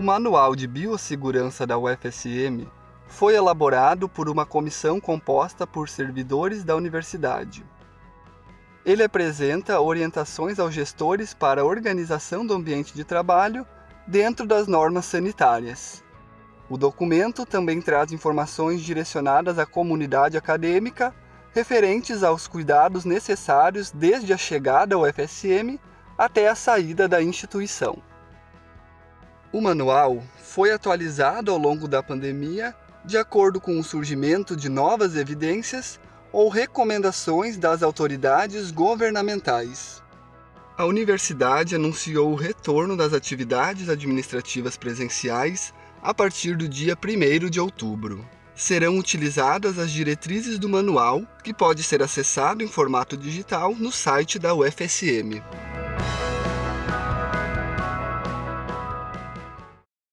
Manual de Biossegurança da UFSM foi elaborado por uma comissão composta por servidores da universidade. Ele apresenta orientações aos gestores para a organização do ambiente de trabalho dentro das normas sanitárias. O documento também traz informações direcionadas à comunidade acadêmica referentes aos cuidados necessários desde a chegada ao FSM até a saída da instituição. O manual foi atualizado ao longo da pandemia de acordo com o surgimento de novas evidências ou recomendações das autoridades governamentais. A universidade anunciou o retorno das atividades administrativas presenciais a partir do dia 1 de outubro. Serão utilizadas as diretrizes do manual, que pode ser acessado em formato digital no site da UFSM.